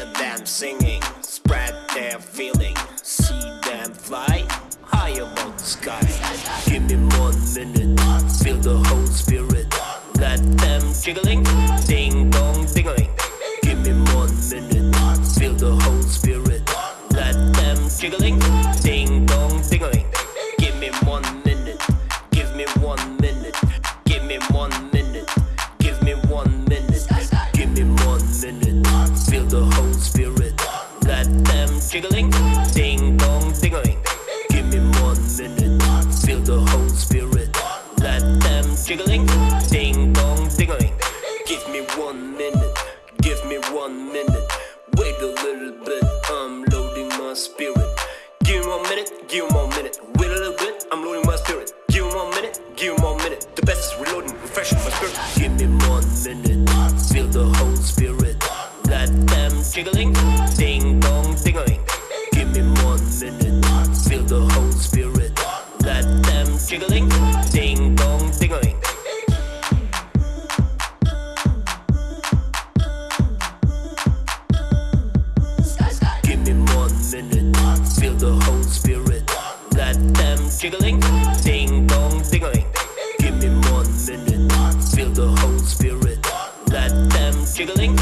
them singing, spread their feeling, see them fly high above the sky. Give me one minute, feel the whole spirit. Let them jiggling, ding dong dingling. Give me one minute, feel the whole spirit. Let them jiggling, minute. Feel the whole spirit. Let them jiggling, ding dong dingling. Give me one minute, feel the whole spirit. Let them jiggling, ding dong dingling. Give me one minute, give me one minute. Wait a little bit, I'm loading my spirit. Give me one minute, give me one minute. Wait a little bit, I'm loading my spirit. Give me one minute, give me one minute. The best is reloading, refreshing my spirit. Give me one minute, feel the whole spirit. Jiggling, ding dong dingling. Give me one minute, feel the whole spirit. Let them jiggling, ding dong dingling. Give me one minute, feel the whole spirit. Let them jiggling, ding dong dingling. Give me one minute, feel the whole spirit. Let them jiggling,